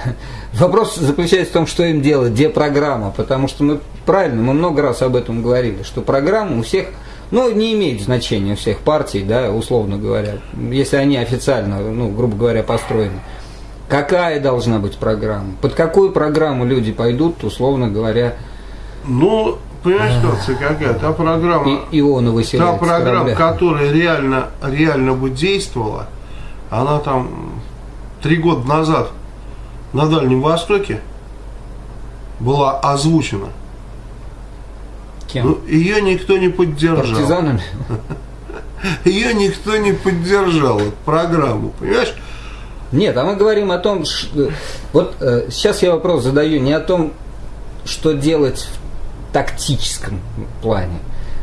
Speaker 1: Вопрос заключается в том, что им делать, где программа. Потому что мы, правильно, мы много раз об этом говорили, что программа у всех, ну, не имеет значения у всех партий, да, условно говоря, если они официально, ну, грубо говоря, построены. Какая должна быть программа? Под какую программу люди пойдут, условно говоря?
Speaker 2: Ну, понимаешь, ситуация какая? Та программа,
Speaker 1: и,
Speaker 2: та программа, которая реально, реально бы действовала, она там три года назад на Дальнем Востоке была озвучена.
Speaker 1: Кем? Ну,
Speaker 2: ее никто не поддержал.
Speaker 1: Партизанами?
Speaker 2: Ее никто не поддержал, эту программу, понимаешь?
Speaker 1: Нет, а мы говорим о том, что... Вот э, сейчас я вопрос задаю не о том, что делать в тактическом плане.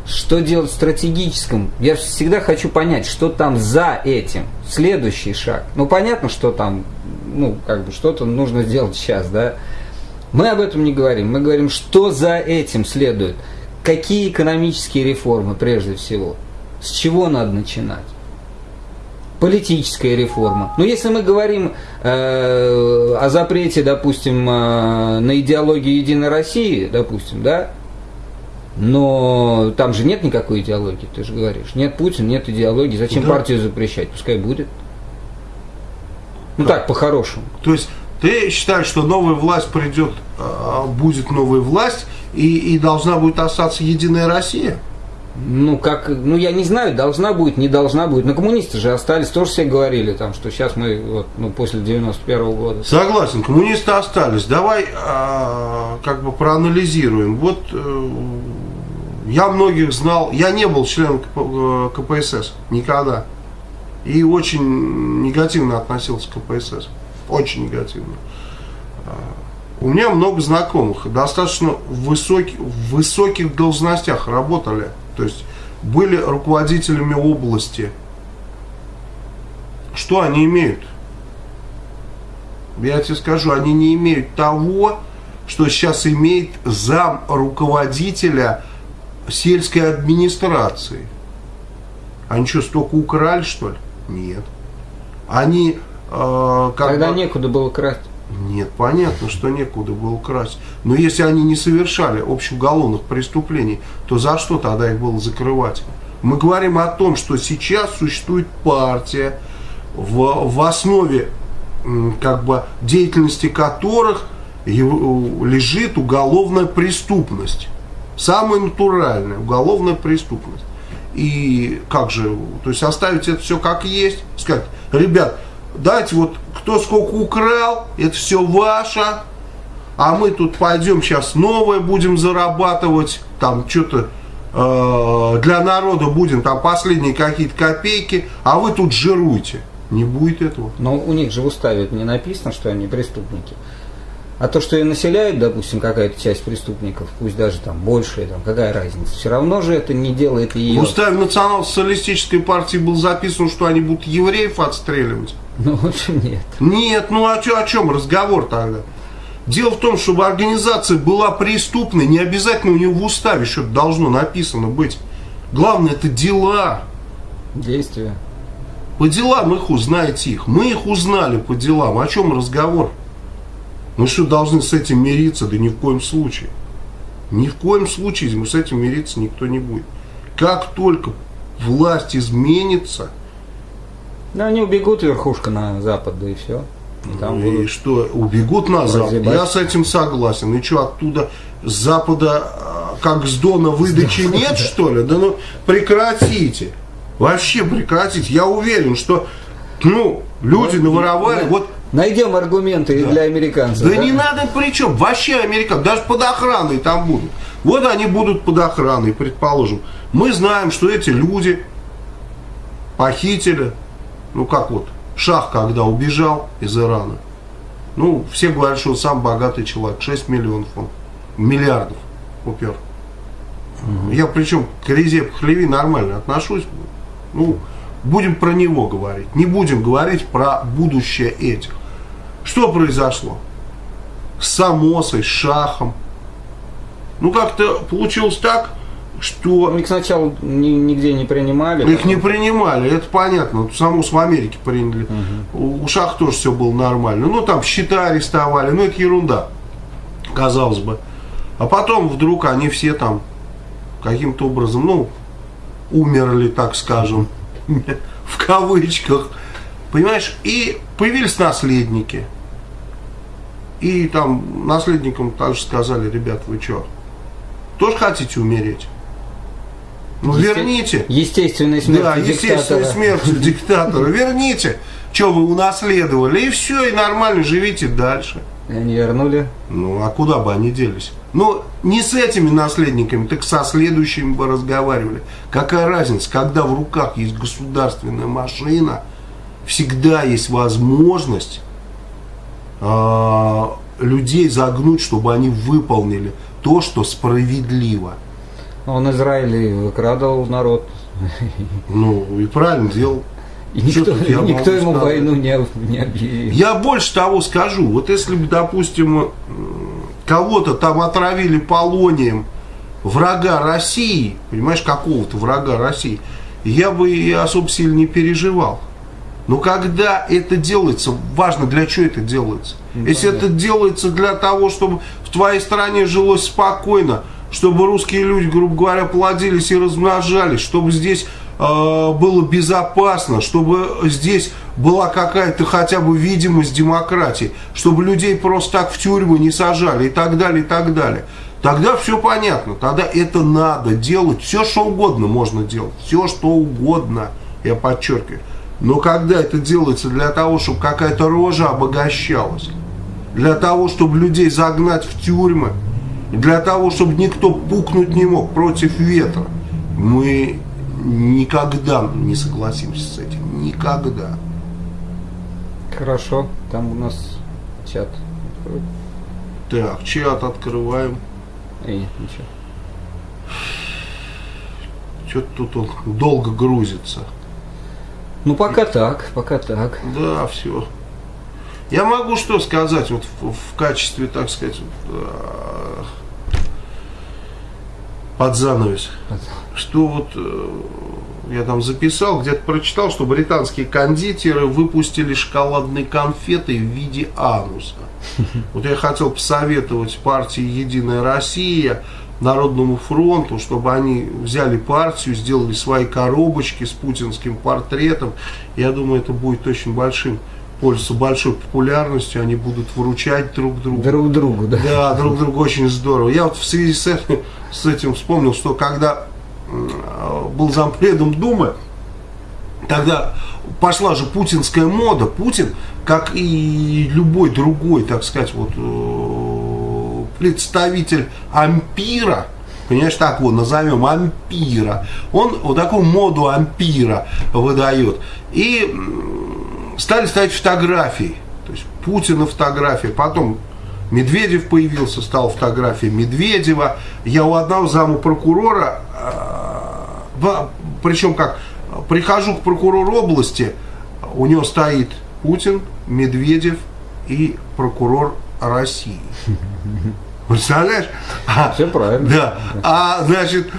Speaker 1: Что делать в стратегическом? Я всегда хочу понять, что там за этим. Следующий шаг. Ну, понятно, что там, ну, как бы что-то нужно сделать сейчас, да. Мы об этом не говорим. Мы говорим, что за этим следует. Какие экономические реформы, прежде всего. С чего надо начинать? политическая реформа. Но если мы говорим э, о запрете, допустим, э, на идеологию Единой России, допустим, да, но там же нет никакой идеологии, ты же говоришь. Нет Путина, нет идеологии. Зачем да. партию запрещать? Пускай будет. Ну да. так, по-хорошему.
Speaker 2: То есть ты считаешь, что новая власть придет, а, будет новая власть, и, и должна будет остаться Единая Россия?
Speaker 1: Ну, как, ну, я не знаю, должна будет, не должна будет. Но коммунисты же остались, тоже все говорили, там, что сейчас мы, вот, ну, после 91 -го года.
Speaker 2: Согласен, коммунисты остались. Давай а, как бы проанализируем. Вот э, я многих знал, я не был членом КПСС никогда. И очень негативно относился к КПСС. Очень негативно. А, у меня много знакомых, достаточно высоких, в высоких должностях работали то есть были руководителями области. Что они имеют? Я тебе скажу, они не имеют того, что сейчас имеет зам руководителя сельской администрации. Они что, столько украли, что ли? Нет. Они...
Speaker 1: Э, как Тогда бы... некуда было красть.
Speaker 2: Нет, понятно, что некуда было красть. Но если они не совершали общеуголовных преступлений, то за что тогда их было закрывать? Мы говорим о том, что сейчас существует партия, в, в основе как бы, деятельности которых лежит уголовная преступность. Самая натуральная уголовная преступность. И как же, то есть оставить это все как есть, сказать, ребят, дайте вот кто сколько украл, это все ваше, а мы тут пойдем сейчас новое будем зарабатывать, там что-то э, для народа будем, там последние какие-то копейки, а вы тут жируйте. Не будет этого.
Speaker 1: Но у них же в уставе не написано, что они преступники. А то, что и населяют, допустим, какая-то часть преступников, пусть даже там большая, там, какая разница, все равно же это не делает ее.
Speaker 2: В уставе национал-социалистической партии был записан, что они будут евреев отстреливать.
Speaker 1: Ну, в общем, нет.
Speaker 2: Нет, ну а чё, о чем разговор тогда? Дело в том, чтобы организация была преступной, не обязательно у нее в уставе что-то должно написано быть. Главное, это дела.
Speaker 1: Действия.
Speaker 2: По делам их узнаете их. Мы их узнали по делам. О чем разговор? Мы что, должны с этим мириться? Да ни в коем случае. Ни в коем случае мы с этим мириться никто не будет. Как только власть изменится,
Speaker 1: да, они убегут верхушка на запад, да и все.
Speaker 2: И, там и что, убегут на запад? Я с этим согласен. И что, оттуда с запада, а, как с Дона, выдачи нет, что ли? Да ну, прекратите. Вообще прекратите. Я уверен, что, ну, люди наворовали, вот
Speaker 1: Найдем аргументы да. для американцев.
Speaker 2: Да, да не надо причем, вообще американцы, даже под охраной там будут. Вот они будут под охраной, предположим. Мы знаем, что эти люди похитили ну как вот, Шах, когда убежал из Ирана, ну, все говорят, что он сам богатый человек, 6 миллионов он, миллиардов упер. Угу. Я причем к Резе Пахлеви нормально отношусь, ну, будем про него говорить, не будем говорить про будущее этих. Что произошло? С Самосой, с Шахом. Ну, как-то получилось так, что...
Speaker 1: Ну, их сначала ни, нигде не принимали.
Speaker 2: Их не принимали, это понятно. Саму в Америке приняли. Угу. У Шах тоже все было нормально. Ну, там счета арестовали, ну, это ерунда, казалось бы. А потом вдруг они все там каким-то образом, ну, умерли, так скажем, в кавычках. Понимаешь, и появились наследники. И там наследникам также сказали, ребят, вы что, тоже хотите умереть? Ну, Есте... верните.
Speaker 1: Естественная смерть
Speaker 2: Да, естественная смерть диктатора. Верните, что вы унаследовали. И все, и нормально живите дальше.
Speaker 1: И они вернули?
Speaker 2: Ну, а куда бы они делись? Ну, не с этими наследниками, так со следующими бы разговаривали. Какая разница, когда в руках есть государственная машина, всегда есть возможность э, людей загнуть, чтобы они выполнили то, что справедливо.
Speaker 1: Он Израиль выкрадывал народ.
Speaker 2: Ну, и правильно делал.
Speaker 1: И никто, никто ему сказать? войну не, не объявил.
Speaker 2: Я больше того скажу. Вот если бы, допустим, кого-то там отравили полонием врага России, понимаешь, какого-то врага России, я бы и особо сильно не переживал. Но когда это делается, важно для чего это делается. Ну, Если это делается для того, чтобы в твоей стране жилось спокойно, чтобы русские люди, грубо говоря, плодились и размножались, чтобы здесь э, было безопасно, чтобы здесь была какая-то хотя бы видимость демократии, чтобы людей просто так в тюрьму не сажали и так далее, и так далее. Тогда все понятно, тогда это надо делать, все что угодно можно делать, все что угодно, я подчеркиваю. Но когда это делается для того, чтобы какая-то рожа обогащалась, для того, чтобы людей загнать в тюрьмы, для того, чтобы никто пукнуть не мог против ветра, мы никогда не согласимся с этим. Никогда.
Speaker 1: Хорошо, там у нас чат.
Speaker 2: Так, чат открываем.
Speaker 1: Эй, ничего.
Speaker 2: Что-то тут он долго грузится.
Speaker 1: Ну, пока так, пока так.
Speaker 2: Да, все. Я могу что сказать вот в, в качестве, так сказать, э, под занавес. Что вот э, я там записал, где-то прочитал, что британские кондитеры выпустили шоколадные конфеты в виде ануса. Вот я хотел посоветовать партии «Единая Россия», Народному фронту, чтобы они взяли партию, сделали свои коробочки с путинским портретом. Я думаю, это будет очень большим пользуются большой популярностью, они будут выручать друг друга.
Speaker 1: Друг другу, да.
Speaker 2: Да, друг другу очень здорово. Я вот в связи с этим, с этим вспомнил, что когда был зампредом Думы, тогда пошла же путинская мода. Путин, как и любой другой, так сказать, вот э, представитель ампира, понимаешь, так вот назовем, ампира, он вот такую моду ампира выдает. И стали ставить фотографии. То есть Путина фотография, потом Медведев появился, стал фотография Медведева. Я у одного заму прокурора, э, причем как, прихожу к прокурору области, у него стоит Путин, Медведев и прокурор России. Представляешь?
Speaker 1: Все правильно.
Speaker 2: Да. А, значит,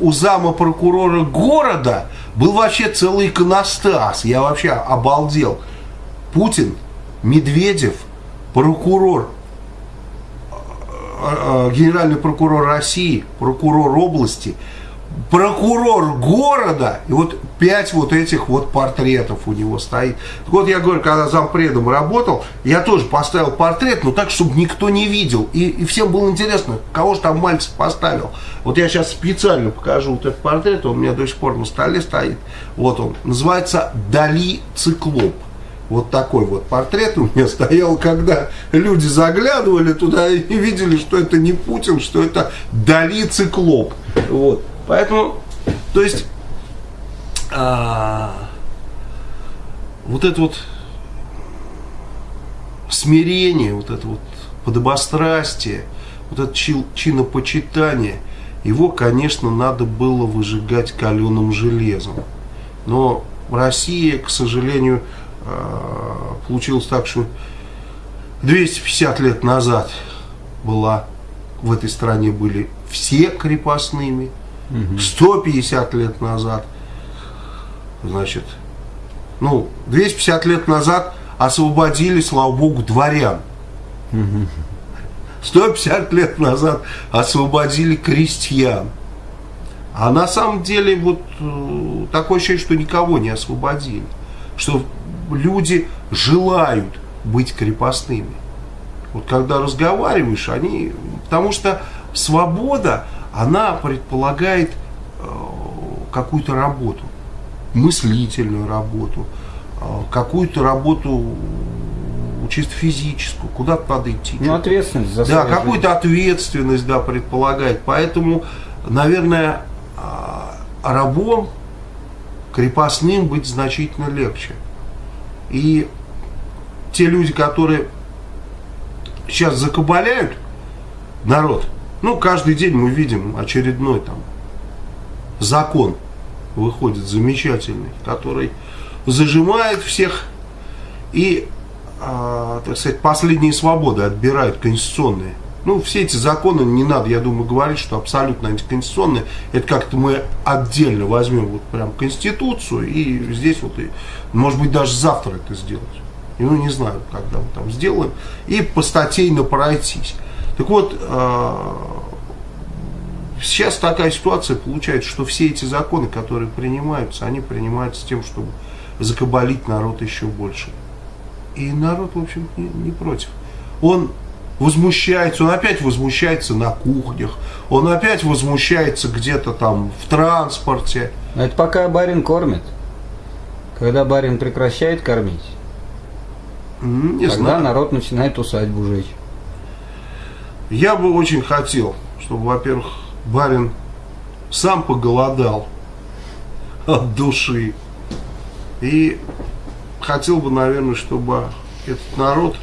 Speaker 2: у зама прокурора города был вообще целый иконостас. Я вообще обалдел. Путин, Медведев, прокурор, э, э, генеральный прокурор России, прокурор области – прокурор города, и вот пять вот этих вот портретов у него стоит. Так вот, я говорю, когда зампредом работал, я тоже поставил портрет, но так, чтобы никто не видел. И, и всем было интересно, кого же там мальчик поставил. Вот я сейчас специально покажу вот этот портрет, он у меня до сих пор на столе стоит. Вот он, называется «Дали циклоп». Вот такой вот портрет у меня стоял, когда люди заглядывали туда и видели, что это не Путин, что это Дали циклоп. Вот. Поэтому, то есть, а, вот это вот смирение, вот это вот подобострастие, вот это чинопочитание, его, конечно, надо было выжигать каленым железом. Но Россия, к сожалению, а, получилось так, что 250 лет назад была в этой стране были все крепостными, 150 лет назад, значит, ну, 250 лет назад освободили, слава богу, дворян. 150 лет назад освободили крестьян. А на самом деле вот э, такое ощущение, что никого не освободили. Что люди желают быть крепостными. Вот когда разговариваешь, они... Потому что свобода, она предполагает э, какую-то работу, мыслительную работу, э, какую-то работу чисто физическую, куда-то надо идти.
Speaker 1: Ну, ответственность за
Speaker 2: Да, какую-то ответственность, да, предполагает. Поэтому, наверное, э, рабом, крепостным быть значительно легче. И те люди, которые сейчас закабаляют народ, ну, каждый день мы видим очередной там закон выходит замечательный, который зажимает всех и, э, так сказать, последние свободы отбирают конституционные. Ну, все эти законы не надо, я думаю, говорить, что абсолютно антиконституционные. Это как-то мы отдельно возьмем вот прям Конституцию и здесь вот, и, может быть, даже завтра это сделать. Ну, не знаю, когда мы там сделаем. И по статейно пройтись. Так вот, э, сейчас такая ситуация получается, что все эти законы, которые принимаются, они принимаются с тем, чтобы закабалить народ еще больше. И народ, в общем, не, не против. Он возмущается, он опять возмущается на кухнях, он опять возмущается где-то там в транспорте.
Speaker 1: Это пока барин кормит. Когда барин прекращает кормить,
Speaker 2: Не
Speaker 1: тогда
Speaker 2: знаю.
Speaker 1: народ начинает усадьбу жечь.
Speaker 2: Я бы очень хотел, чтобы, во-первых, барин сам поголодал от души. И хотел бы, наверное, чтобы этот народ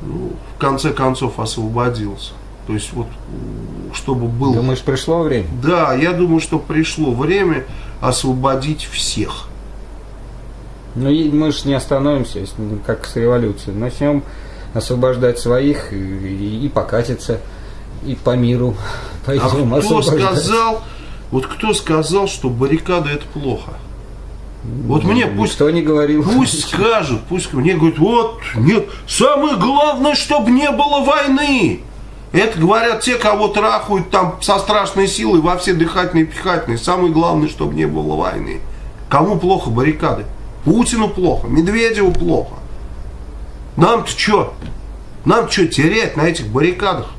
Speaker 2: ну, в конце концов освободился. То есть вот чтобы был...
Speaker 1: Думаешь, пришло время?
Speaker 2: Да, я думаю, что пришло время освободить всех.
Speaker 1: Ну, мы же не остановимся, мы как с революцией. Начнем освобождать своих и, и, покатиться, и по миру
Speaker 2: А
Speaker 1: пойдем
Speaker 2: кто
Speaker 1: освобождать.
Speaker 2: сказал, вот кто сказал, что баррикады это плохо? Вот мне пусть
Speaker 1: Никто не говорил.
Speaker 2: Пусть скажут, пусть мне говорят, вот, нет, самое главное, чтобы не было войны. Это говорят те, кого трахают там со страшной силой во все дыхательные и пихательные. Самое главное, чтобы не было войны. Кому плохо баррикады? Путину плохо, Медведеву плохо. Нам-то что? Нам что терять на этих баррикадах?